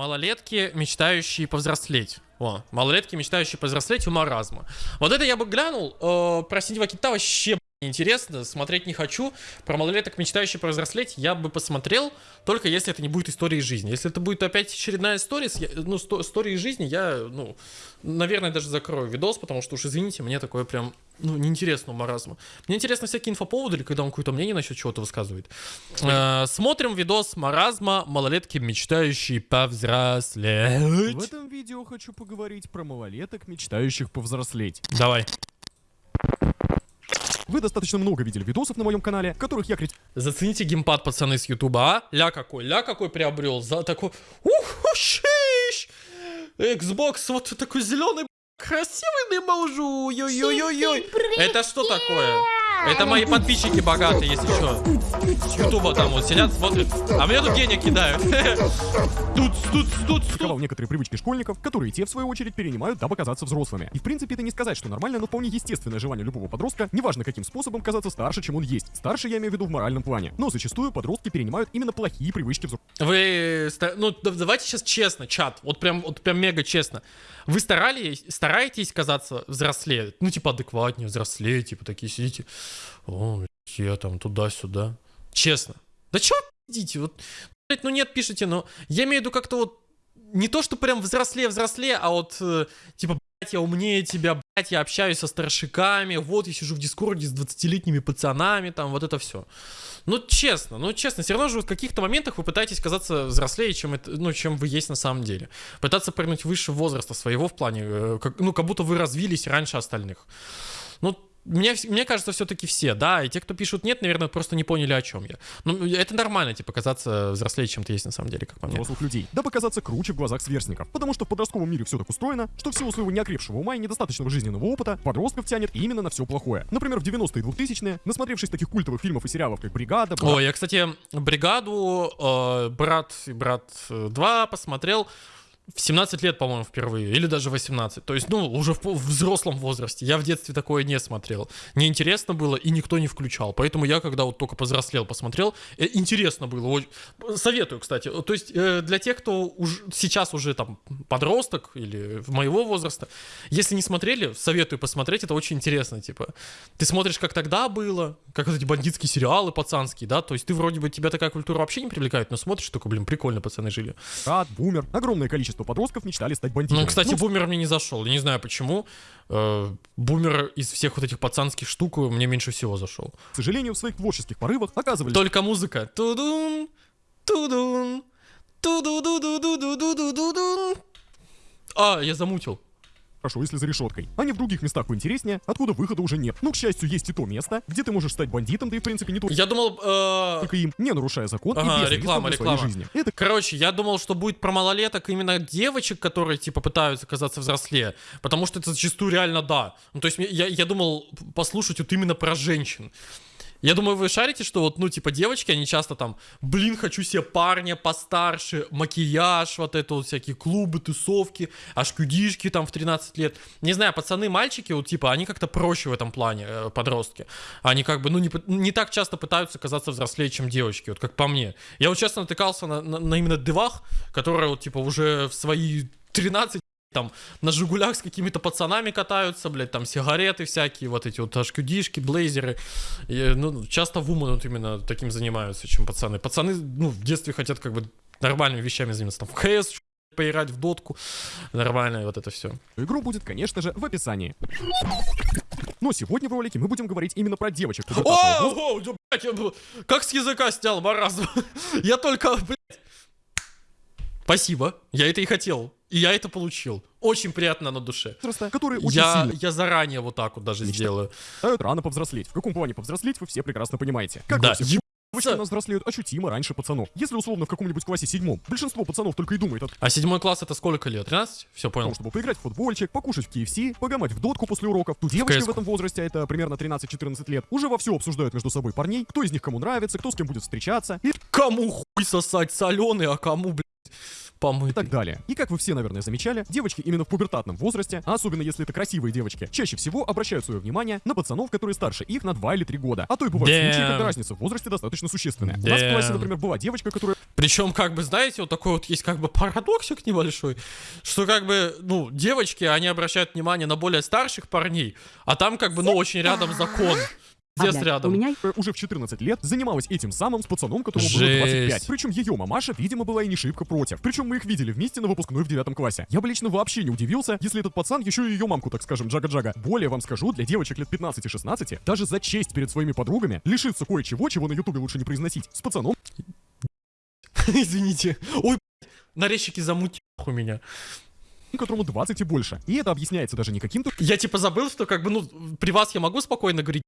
Малолетки, мечтающие повзрослеть. О, малолетки, мечтающие повзрослеть у маразма. Вот это я бы глянул. Э, про Синего Кита вообще интересно, смотреть не хочу. Про малолеток, мечтающих повзрослеть, я бы посмотрел, только если это не будет истории жизни. Если это будет опять очередная история, ну, истории жизни, я, ну, наверное, даже закрою видос, потому что уж, извините, мне такое прям, ну, неинтересно у маразма. Мне интересно всякие инфоповоды, или когда он какое-то мнение насчет чего-то высказывает. Э, смотрим видос маразма, малолетки, мечтающие повзрослеть. В этом видео хочу поговорить про малолеток, мечтающих повзрослеть. Давай. Вы достаточно много видели видосов на моем канале, в которых я крит... Зацените геймпад, пацаны, с ютуба, а? Ля какой, ля какой приобрел, за такой... Ух, шиш! Xbox вот такой зеленый, красивый не могу, ой-ой-ой-ой. Это что такое? Это мои подписчики богатые, если что. С Ютуба там вот сидят, смотрят. А мне тут денег кидают. Тут, тут, тут. Таковал некоторые привычки школьников, которые те, в свою очередь, перенимают, дабы казаться взрослыми. И, в принципе, это не сказать, что нормально, но вполне естественное желание любого подростка, неважно каким способом, казаться старше, чем он есть. Старше я имею в виду в моральном плане. Но зачастую подростки перенимают именно плохие привычки взрослых. Вы, ну, давайте сейчас честно, чат, вот прям, вот прям мега честно. Вы старались, стараетесь казаться взрослее? Ну, типа, адекватнее, взрослее, типа, такие сидите. О, я там туда-сюда. Честно. Да чё идите? Вот, блядь, ну нет, пишите, но я имею в виду как-то вот не то, что прям взрослее-взрослее, а вот э, типа, блядь, я умнее тебя, блядь, я общаюсь со старшиками, вот я сижу в дискорде с 20-летними пацанами, там, вот это все. Ну, честно, ну, честно, все равно же в каких-то моментах вы пытаетесь казаться взрослее, чем, это, ну, чем вы есть на самом деле. Пытаться прыгнуть выше возраста своего в плане, э, как, ну, как будто вы развились раньше остальных. Ну, мне, мне кажется, все-таки все, да, и те, кто пишут нет, наверное, просто не поняли, о чем я. Ну, это нормально, типа, казаться взрослее, чем ты есть на самом деле, как по мне. Взрослых людей, да показаться круче в глазах сверстников, потому что в подростковом мире все так устроено, что в силу своего неокрепшего ума и недостаточного жизненного опыта подростков тянет именно на все плохое. Например, в 90-е и 2000-е, насмотревшись таких культовых фильмов и сериалов, как «Бригада», брат... О, я, кстати, «Бригаду», э, «Брат» и «Брат 2» посмотрел, в 17 лет, по-моему, впервые, или даже 18. То есть, ну, уже в, взрослом возрасте. Я в детстве такое не смотрел. Неинтересно было, и никто не включал. Поэтому я, когда вот только повзрослел, посмотрел, э, интересно было. Советую, кстати. То есть, э, для тех, кто уж, сейчас уже там подросток или моего возраста, если не смотрели, советую посмотреть, это очень интересно, типа. Ты смотришь, как тогда было, как вот эти бандитские сериалы пацанские, да, то есть ты вроде бы, тебя такая культура вообще не привлекает, но смотришь, только, блин, прикольно пацаны жили. Брат, бумер, огромное количество количество подростков мечтали стать бандитами. Ну, кстати, ну, бумер мне не зашел. Я не знаю почему. Э, бумер из всех вот этих пацанских штук мне меньше всего зашел. К сожалению, в своих творческих порывах оказывались... Только музыка. Тудун, тудун, туду ду ду ду ду ду ду ду ду А, я замутил хорошо, если за решеткой. А не в других местах поинтереснее, откуда выхода уже нет. Но, к счастью, есть и то место, где ты можешь стать бандитом, да и, в принципе, не только... Я думал... Э... Только им, не нарушая закон ага, и без реклама, реклама. своей жизни. Это... Короче, я думал, что будет про малолеток именно девочек, которые, типа, пытаются казаться взрослее. Потому что это зачастую реально да. Ну, то есть я, я думал послушать вот именно про женщин. Я думаю, вы шарите, что вот, ну, типа, девочки, они часто там, блин, хочу себе парня постарше, макияж, вот это вот всякие клубы, тусовки, аж кюдишки там в 13 лет. Не знаю, пацаны, мальчики, вот, типа, они как-то проще в этом плане, э, подростки. Они как бы, ну, не, не так часто пытаются казаться взрослее, чем девочки, вот как по мне. Я вот честно натыкался на, на, на именно девах, которые вот, типа, уже в свои 13 там на Жигулях с какими-то пацанами катаются, блядь, там сигареты всякие, вот эти вот HQD-шки, блейзеры. И, ну, часто вумен вот именно таким занимаются, чем пацаны. Пацаны, ну, в детстве хотят как бы нормальными вещами заниматься, там, в КС, поиграть в дотку, нормально, вот это все. Игру будет, конечно же, в описании. Но сегодня в ролике мы будем говорить именно про девочек. О, о, блядь, я, как с языка снял, маразм. Я только, блядь. Спасибо, я это и хотел. И я это получил. Очень приятно на душе. Которые очень я, сильно... я заранее вот так вот даже Мечта. сделаю. Рано повзрослеть. В каком плане повзрослеть, вы все прекрасно понимаете. Как да. Все... Девочки у нас взрослеют ощутимо раньше пацанов. Если условно в каком-нибудь классе седьмом, большинство пацанов только и думает от... А седьмой класс это сколько лет? 13? Все понял. Потому, чтобы поиграть в футбольчик, покушать в KFC, погамать в дотку после уроков. Тут девочки в, в этом возрасте, это примерно 13-14 лет, уже вовсю обсуждают между собой парней, кто из них кому нравится, кто с кем будет встречаться. И... Кому хуй сосать соленый, а кому, блядь, помытый. И так далее. И как вы все, наверное, замечали, девочки именно в пубертатном возрасте, а особенно если это красивые девочки, чаще всего обращают свое внимание на пацанов, которые старше их на 2 или 3 года. А то и бывают Damn. случаи, когда разница в возрасте достаточно существенная. Damn. У нас в классе, например, была девочка, которая... Причем, как бы, знаете, вот такой вот есть как бы парадоксик небольшой, что как бы, ну, девочки, они обращают внимание на более старших парней, а там как бы, ну, очень рядом закон. Здесь Ладно, рядом. У меня Уже в 14 лет занималась этим самым с пацаном, которому было Жесть. 25. Причем ее мамаша, видимо, была и не шибко против. Причем мы их видели вместе на выпускной в девятом классе. Я бы лично вообще не удивился, если этот пацан еще и ее мамку, так скажем, джага-джага. Более вам скажу, для девочек лет 15-16, даже за честь перед своими подругами, лишиться кое-чего, чего на ютубе лучше не произносить, с пацаном Извините. Ой, нарезчики замутил у меня. которому 20 и больше. И это объясняется даже не каким-то Я типа забыл, что как бы, ну, при вас я могу спокойно говорить.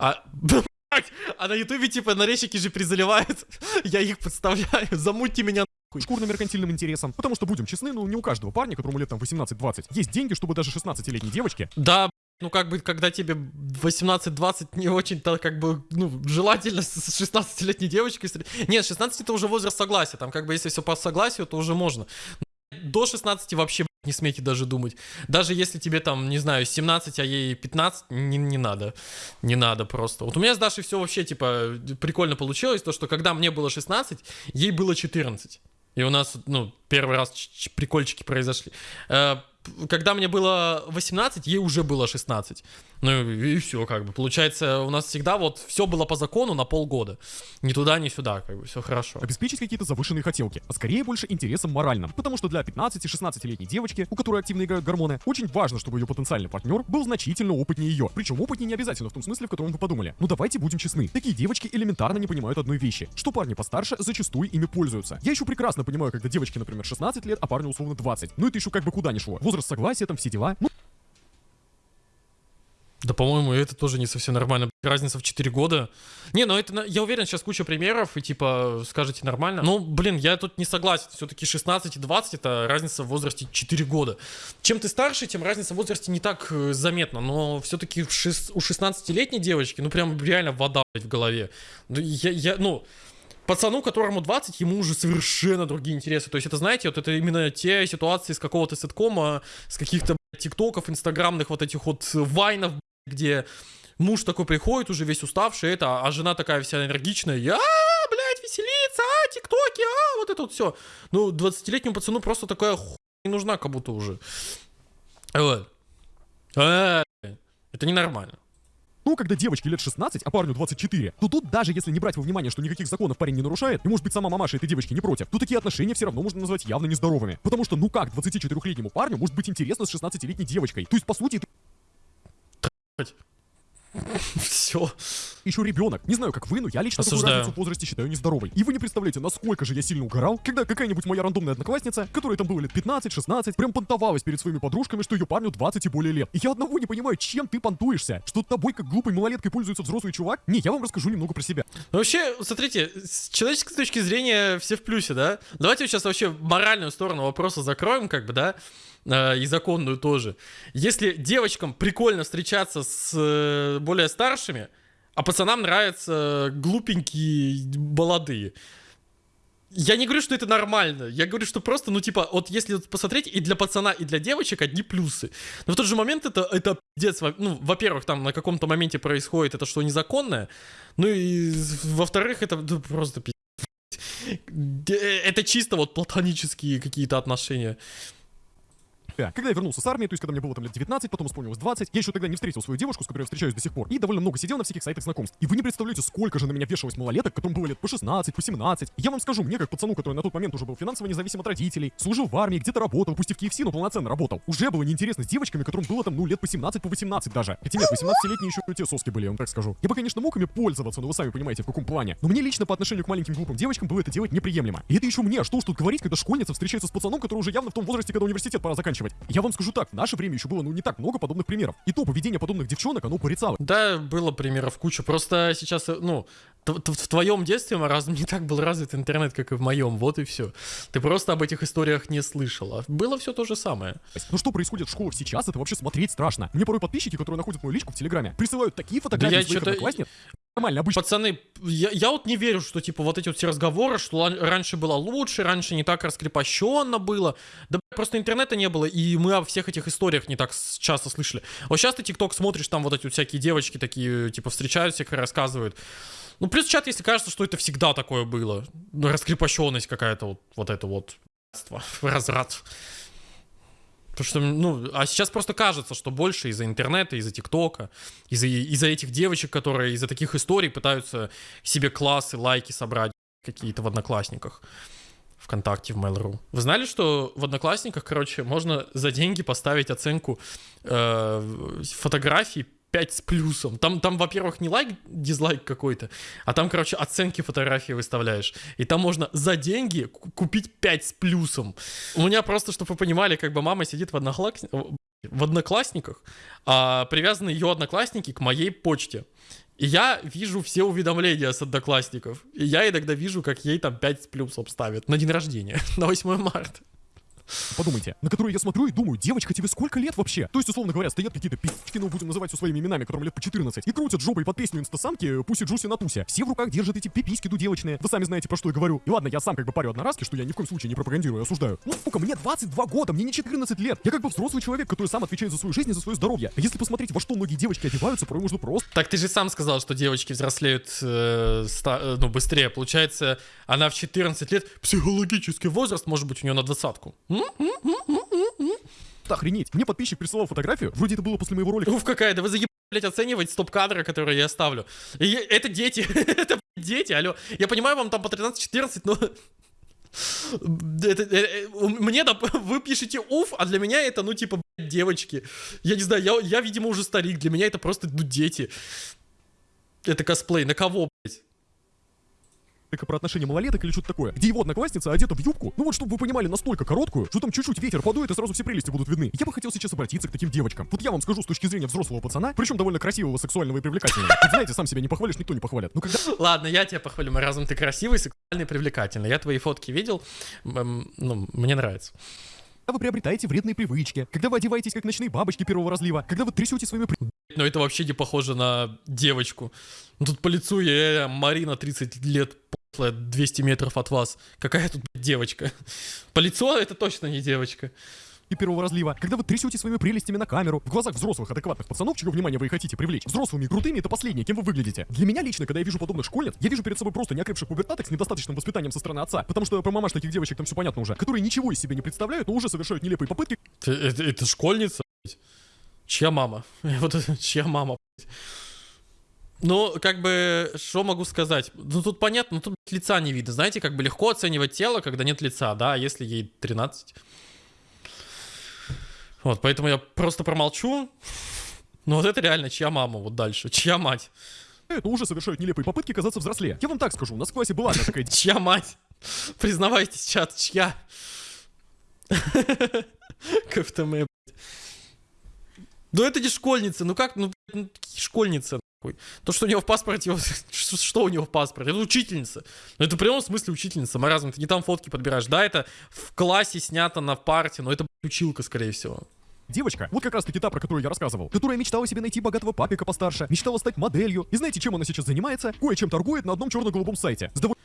А, а на ютубе типа нарезчики же призаливают. Я их подставляю. Замутьте меня нахуй. шкурно-меркантильным интересом. Потому что, будем честны, ну не у каждого парня, которому лет там 18-20, есть деньги, чтобы даже 16-летней девочке Да, ну как бы, когда тебе 18-20, не очень-то как бы, ну, желательно с с 16-летней девочкой... Нет, 16 это уже возраст согласия, там как бы если все по согласию, то уже можно. До 16 вообще не смейте даже думать. Даже если тебе там, не знаю, 17, а ей 15, не, не надо. Не надо просто. Вот у меня с Дашей все вообще, типа, прикольно получилось, то, что когда мне было 16, ей было 14. И у нас, ну, первый раз прикольчики произошли. Э, Когда мне было 18, ей уже было 16. Ну и все, как бы. Получается, у нас всегда вот все было по закону на полгода. Ни туда, ни сюда, как бы, все хорошо. обеспечить какие-то завышенные хотелки, а скорее больше интересом моральным. Потому что для 15-16-летней девочки, у которой активно играют гормоны, очень важно, чтобы ее потенциальный партнер был значительно опытнее ее. Причем опытнее не обязательно в том смысле, в котором вы подумали. Ну давайте будем честны. Такие девочки элементарно не понимают одной вещи, что парни постарше зачастую ими пользуются. Я еще прекрасно понимаю, когда девочке, например, 16 лет, а парню условно 20. Ну это еще как бы куда ни шло. Возраст согласия, там все дела. Ну, Да, по-моему, это тоже не совсем нормально. Разница в 4 года. Не, ну это, я уверен, сейчас куча примеров, и типа, скажете нормально. Ну, блин, я тут не согласен. Все-таки 16 и 20 это разница в возрасте 4 года. Чем ты старше, тем разница в возрасте не так э, заметна. Но все-таки у 16-летней девочки, ну прям реально вода в голове. Ну, я, я, ну, пацану, которому 20, ему уже совершенно другие интересы. То есть это, знаете, вот это именно те ситуации с какого-то сеткома, с каких-то тиктоков, инстаграмных вот этих вот э, вайнов, где муж такой приходит уже весь уставший, это, а жена такая вся энергичная, я, блядь, веселиться, а, тиктоки, а, вот это вот все. Ну, 20-летнему пацану просто такая хуйня не нужна как будто уже. Вот. Э, Это ненормально. Ну, когда девочке лет 16, а парню 24, то тут даже если не брать во внимание, что никаких законов парень не нарушает, и может быть сама мамаша этой девочки не против, то такие отношения все равно можно назвать явно нездоровыми. Потому что ну как 24-летнему парню может быть интересно с 16-летней девочкой? То есть, по сути, это Все. еще ребенок. Не знаю, как вы, но я лично такую Осуждаю. разницу в возрасте считаю нездоровой. И вы не представляете, насколько же я сильно угорал, когда какая-нибудь моя рандомная одноклассница, которой там было лет 15-16, прям понтовалась перед своими подружками, что ее парню 20 и более лет. И я одного не понимаю, чем ты понтуешься? Что тобой как глупой малолеткой пользуется взрослый чувак? Не, я вам расскажу немного про себя. Ну, вообще, смотрите, с человеческой точки зрения все в плюсе, да? Давайте сейчас вообще моральную сторону вопроса закроем, как бы, да? Э, и законную тоже. Если девочкам прикольно встречаться с э, более старшими, а пацанам нравятся глупенькие молодые. Я не говорю, что это нормально. Я говорю, что просто, ну, типа, вот если посмотреть, и для пацана, и для девочек одни плюсы. Но в тот же момент это, это пиздец. Ну, во-первых, там на каком-то моменте происходит это что незаконное. Ну и во-вторых, это ну, просто пиздец. Э, Это чисто вот платонические какие-то отношения. Себя. Когда я вернулся с армии, то есть когда мне было там лет 19, потом исполнилось 20, я еще тогда не встретил свою девушку, с которой я встречаюсь до сих пор, и довольно много сидел на всяких сайтах знакомств. И вы не представляете, сколько же на меня вешалось малолеток, которым было лет по 16, по 17. Я вам скажу, мне как пацану, который на тот момент уже был финансово независим от родителей, служил в армии, где-то работал, пусть и в KFC, но полноценно работал. Уже было неинтересно с девочками, которым было там, ну, лет по 17, по 18 даже. Хотя нет, 18-летние еще те соски были, я вам так скажу. Я бы, конечно, мог ими пользоваться, но вы сами понимаете, в каком плане. Но мне лично по отношению к маленьким глупым девочкам было это делать неприемлемо. И это еще мне, что уж тут говорить, когда школьница встречается с пацаном, который уже явно в том возрасте, когда университет пора заканчивать. Я вам скажу так, в наше время еще было, ну, не так много подобных примеров. И то поведение подобных девчонок, оно порицало. Да, было примеров куча. Просто сейчас, э, ну, в твоем детстве раз не так был развит интернет, как и в моем. Вот и все. Ты просто об этих историях не слышала. Было все то же самое. Но что происходит в школах сейчас, это вообще смотреть страшно. Мне порой подписчики, которые находят мою личку в Телеграме, присылают такие фотографии я своих одноклассниц, нормально, обычно. Пацаны, я, я вот не верю, что, типа, вот эти вот все разговоры, что раньше было лучше, раньше не так раскрепощенно было. Да просто интернета не было, и мы о всех этих историях не так часто слышали. Вот сейчас ты ТикТок смотришь, там вот эти вот всякие девочки такие, типа, встречаются, их рассказывают. Ну, плюс чат, если кажется, что это всегда такое было. Ну, раскрепощенность какая-то, вот, вот это вот. Разрад. Потому что, ну, а сейчас просто кажется, что больше из-за интернета, из-за ТикТока, из-за, из-за этих девочек, которые из-за таких историй пытаются себе классы, лайки собрать какие-то в Одноклассниках. ВКонтакте, в Mail.ru. Вы знали, что в Одноклассниках, короче, можно за деньги поставить оценку э, фотографий 5 с плюсом. Там, там, во-первых, не лайк, дизлайк какой-то, а там, короче, оценки фотографии выставляешь. И там можно за деньги ку- купить 5 с плюсом. У меня просто, чтобы вы понимали, как бы мама сидит в, однокласс... в одноклассниках, а привязаны ее одноклассники к моей почте. И я вижу все уведомления с одноклассников. И я иногда вижу, как ей там 5 с плюсом ставят на день рождения, на 8 марта. Подумайте, на которые я смотрю и думаю, девочка, тебе сколько лет вообще? То есть, условно говоря, стоят какие-то пи***чки, ну будем называть все своими именами, которым лет по 14, и крутят жопой под песню инстасамки Пуси Джуси на тусе. Все в руках держат эти пиписьки дудевочные. Вы сами знаете, про что я говорю. И ладно, я сам как бы парю одноразки, что я ни в коем случае не пропагандирую осуждаю. Ну, сука, мне 22 года, мне не 14 лет. Я как бы взрослый человек, который сам отвечает за свою жизнь и за свое здоровье. А если посмотреть, во что многие девочки одеваются, порой можно просто Так ты же сам сказал, что девочки взрослеют э, ста- э, ну, быстрее. Получается, она в 14 лет, психологический возраст может быть у нее на двадцатку. М? Охренеть. Мне подписчик присылал фотографию, вроде это было после моего ролика. Уф, какая, да вы заебали, блядь, оценивать стоп-кадры, которые я ставлю. И это дети, это дети, алло. Я понимаю, вам там по 13-14, но... Это, э, э, мне, доп- вы пишете уф, а для меня это, ну, типа, блядь, девочки. Я не знаю, я, я, видимо, уже старик, для меня это просто, ну, дети. Это косплей, на кого, блядь? Про отношения малолеток или что-то такое, где его одноклассница одета в юбку, ну вот чтобы вы понимали, настолько короткую, что там чуть-чуть ветер подует и сразу все прелести будут видны. Я бы хотел сейчас обратиться к таким девочкам. Вот я вам скажу с точки зрения взрослого пацана, причем довольно красивого, сексуального и привлекательного. Ведь знаете, сам себя не похвалишь, никто не похвалит. Ну когда Ладно, я тебя похвалю, разум ты красивый, сексуальный, привлекательный. Я твои фотки видел, ну, мне нравится. вы приобретаете вредные привычки, когда вы одеваетесь как ночные бабочки первого разлива, когда вы трясете своими Но это вообще не похоже на девочку. Ну, тут по лицу я, Марина, 30 лет, 200 метров от вас. Какая тут блядь, девочка? По лицу это точно не девочка. первого разлива, когда вы трясете своими прелестями на камеру, в глазах взрослых адекватных пацанов, чье внимание вы и хотите привлечь. Взрослыми и крутыми это последнее, кем вы выглядите. Для меня лично, когда я вижу подобных школьниц, я вижу перед собой просто неокрепших пубертаток с недостаточным воспитанием со стороны отца, потому что про мамаш таких девочек там все понятно уже, которые ничего из себя не представляют, но уже совершают нелепые попытки Это, это- это школьница, блядь. Чья мама? Вот это, чья мама, блядь? Ну, как бы, что могу сказать? Ну, тут понятно, ну, тут лица не видно. Знаете, как бы легко оценивать тело, когда нет лица, да, а если ей 13. Вот, поэтому я просто промолчу. Ну, вот это реально чья мама, вот дальше. Чья мать? но уже совершают нелепые попытки казаться взрослее. Я вам так скажу, у нас в классе была одна такая Чья мать? Признавайтесь, чат, чья? КФТМ, блядь. Ну это не школьница, ну как, ну, школьница, нахуй? То, что у него в паспорте, что, у него в паспорте? Это учительница. Ну это в прямом смысле учительница, маразм, ты не там фотки подбираешь. Да, это в классе снято на парте, но это училка, скорее всего. девочка, вот как раз таки та, про которую я рассказывал, которая мечтала себе найти богатого папика постарше, мечтала стать моделью. И знаете, чем она сейчас занимается? Кое-чем торгует на одном черно-голубом сайте. С довольно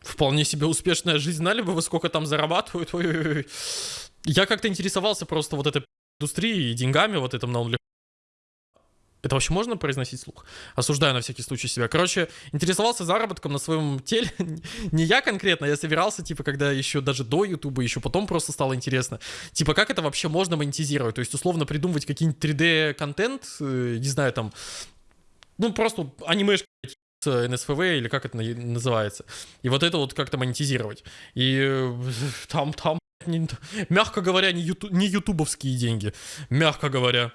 Вполне себе успешная жизнь. Знали бы вы, сколько там зарабатывают? Ой-ой-ой. Я как-то интересовался просто вот этой индустрией и деньгами вот этом на. Это вообще можно произносить слух? Осуждаю на всякий случай себя. Короче, интересовался заработком на своем теле. Не я конкретно, я собирался, типа, когда еще даже до Ютуба, еще потом просто стало интересно. Типа, как это вообще можно монетизировать? То есть, условно, придумывать какие-нибудь 3D-контент, э, не знаю, там, ну, просто анимешки с NSFW или как это на- называется. И вот это вот как-то монетизировать. И э, там, там, мягко говоря, не ютубовские деньги. Мягко говоря.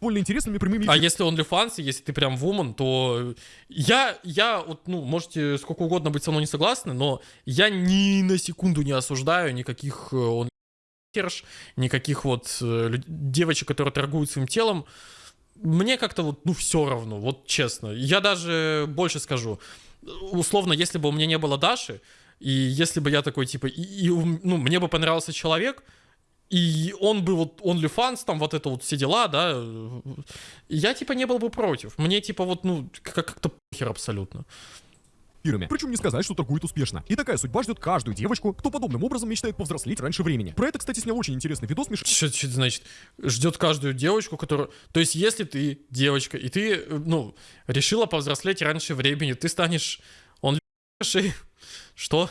Довольно интересными прямыми А если OnlyFans, если ты прям вумен, то я, я вот, ну, можете сколько угодно быть со мной не согласны, но я ни на секунду не осуждаю никаких э, онлайнерш, никаких вот э, девочек, которые торгуют своим телом. Мне как-то вот, ну, все равно, вот честно. Я даже больше скажу. Условно, если бы у меня не было Даши, и если бы я такой, типа, и, и ну, мне бы понравился человек, и он бы вот OnlyFans, там вот это вот все дела, да, я типа не был бы против. Мне типа вот, ну, как- как-то похер абсолютно. вампирами. Причем не сказать, что торгует успешно. И такая судьба ждет каждую девочку, кто подобным образом мечтает повзрослеть раньше времени. Про это, кстати, снял очень интересный видос Миша Что, что это значит? Ждет каждую девочку, которую... То есть, если ты девочка, и ты, ну, решила повзрослеть раньше времени, ты станешь... Он Что?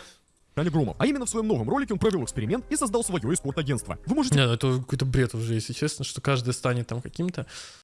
Таня Громов. А именно в своем новом ролике он провел эксперимент и создал свое эскорт-агентство. Вы можете Не, ну это какой-то бред уже, если честно, что каждый станет там каким-то.